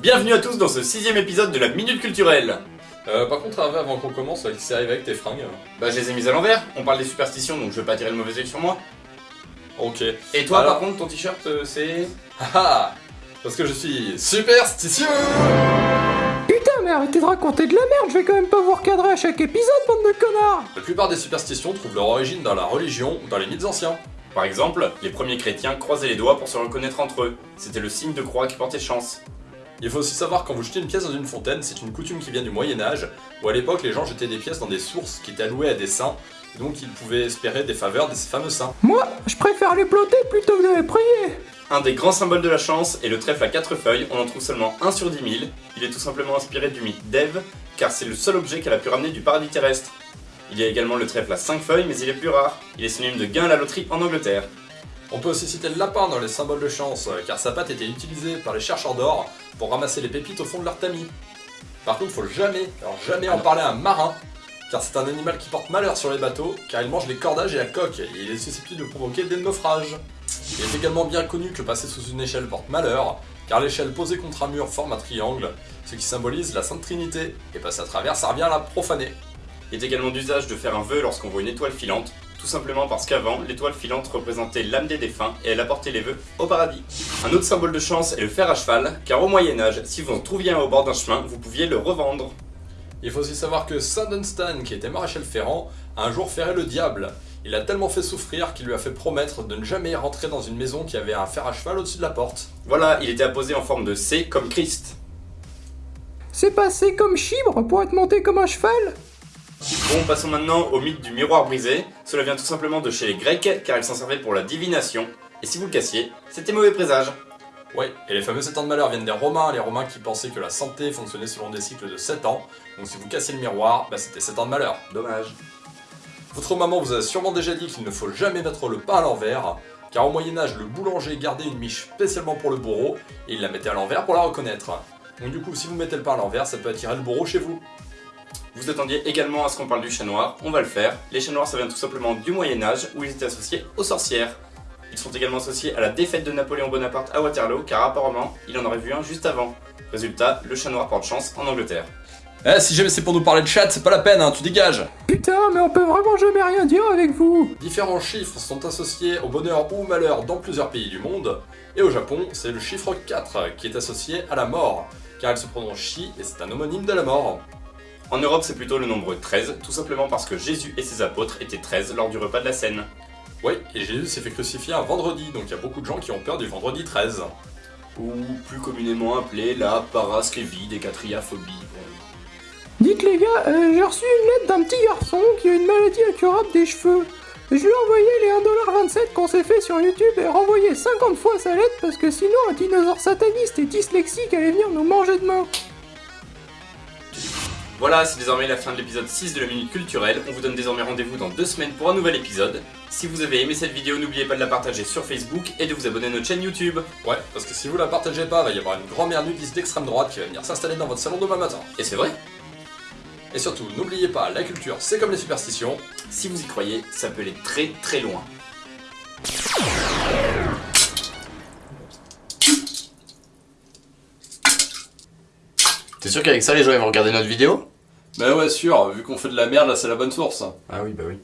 Bienvenue à tous dans ce sixième épisode de la Minute Culturelle Euh, par contre, Hervé, avant qu'on commence, il s'est arrivé avec tes fringues. Bah je les ai mises à l'envers, on parle des superstitions donc je vais pas tirer le mauvais oeil sur moi. Ok. Et toi Alors- par contre ton t-shirt euh, c'est... Ah ah Parce que je suis superstitieux Putain, mais arrêtez de raconter de la merde, je vais quand même pas vous recadrer à chaque épisode, bande de connards La plupart des superstitions trouvent leur origine dans la religion ou dans les mythes anciens. Par exemple, les premiers chrétiens croisaient les doigts pour se reconnaître entre eux. C'était le signe de croix qui portait chance. Il faut aussi savoir quand vous jetez une pièce dans une fontaine, c'est une coutume qui vient du Moyen-Âge, où à l'époque les gens jetaient des pièces dans des sources qui étaient allouées à des saints, et donc ils pouvaient espérer des faveurs de ces fameux saints. Moi, je préfère les ploter plutôt que de les prier Un des grands symboles de la chance est le trèfle à quatre feuilles, on en trouve seulement un sur 10 000. Il est tout simplement inspiré du mythe d'Ève, car c'est le seul objet qu'elle a pu ramener du paradis terrestre. Il y a également le trèfle à 5 feuilles, mais il est plus rare. Il est synonyme de gain à la loterie en Angleterre. On peut aussi citer le lapin dans les symboles de chance, euh, car sa patte était utilisée par les chercheurs d'or pour ramasser les pépites au fond de leur tamis. Par contre, faut jamais, alors jamais en parler à un marin, car c'est un animal qui porte malheur sur les bateaux, car il mange les cordages et la coque, et il est susceptible de provoquer des naufrages. Il est également bien connu que passer sous une échelle porte malheur, car l'échelle posée contre un mur forme un triangle, ce qui symbolise la Sainte Trinité, et passer à travers, ça revient à la profaner. Il est également d'usage de faire un vœu lorsqu'on voit une étoile filante, tout simplement parce qu'avant, l'étoile filante représentait l'âme des défunts et elle apportait les vœux au paradis. Un autre symbole de chance est le fer à cheval, car au Moyen-Âge, si vous en trouviez un au bord d'un chemin, vous pouviez le revendre. Il faut aussi savoir que Saint Dunstan, qui était maréchal ferrant, a un jour ferré le diable. Il a tellement fait souffrir qu'il lui a fait promettre de ne jamais rentrer dans une maison qui avait un fer à cheval au-dessus de la porte. Voilà, il était apposé en forme de C comme Christ. C'est passé comme chibre pour être monté comme un cheval? Bon, passons maintenant au mythe du miroir brisé. Cela vient tout simplement de chez les Grecs, car ils s'en servaient pour la divination. Et si vous le cassiez, c'était mauvais présage. Ouais, et les fameux 7 ans de malheur viennent des Romains, les Romains qui pensaient que la santé fonctionnait selon des cycles de 7 ans. Donc si vous cassiez le miroir, bah c'était 7 ans de malheur. Dommage. Votre maman vous a sûrement déjà dit qu'il ne faut jamais mettre le pain à l'envers, car au Moyen-Âge, le boulanger gardait une miche spécialement pour le bourreau, et il la mettait à l'envers pour la reconnaître. Donc du coup, si vous mettez le pain à l'envers, ça peut attirer le bourreau chez vous. Vous attendiez également à ce qu'on parle du chat noir, on va le faire. Les chats noirs ça vient tout simplement du Moyen-Âge, où ils étaient associés aux sorcières. Ils sont également associés à la défaite de Napoléon Bonaparte à Waterloo, car apparemment, il en aurait vu un juste avant. Résultat, le chat noir porte chance en Angleterre. Eh, si jamais c'est pour nous parler de chat, c'est pas la peine, hein, tu dégages Putain, mais on peut vraiment jamais rien dire avec vous Différents chiffres sont associés au bonheur ou au malheur dans plusieurs pays du monde, et au Japon, c'est le chiffre 4 qui est associé à la mort, car elle se prononce Shi et c'est un homonyme de la mort. En Europe, c'est plutôt le nombre 13, tout simplement parce que Jésus et ses apôtres étaient 13 lors du repas de la Seine. Oui, et Jésus s'est fait crucifier un vendredi, donc il y a beaucoup de gens qui ont peur du vendredi 13. Ou plus communément appelé la parasclévidécatriaphobie. Dites les gars, euh, j'ai reçu une lettre d'un petit garçon qui a une maladie incurable des cheveux. Je lui ai envoyé les 1,27$ qu'on s'est fait sur YouTube et renvoyé 50 fois sa lettre parce que sinon un dinosaure sataniste et dyslexique allait venir nous manger demain. Voilà, c'est désormais la fin de l'épisode 6 de la Minute Culturelle. On vous donne désormais rendez-vous dans deux semaines pour un nouvel épisode. Si vous avez aimé cette vidéo, n'oubliez pas de la partager sur Facebook et de vous abonner à notre chaîne YouTube. Ouais, parce que si vous la partagez pas, va y avoir une grand-mère nudiste d'extrême droite qui va venir s'installer dans votre salon demain matin. Et c'est vrai, Et surtout, n'oubliez pas, la culture, c'est comme les superstitions. si vous y croyez, ça peut aller très très loin. T'es sûr qu'avec ça les gens ils vont regarder notre vidéo? Bah ouais, sûr, vu qu'on fait de la merde, là c'est la bonne source. Ah oui bah oui.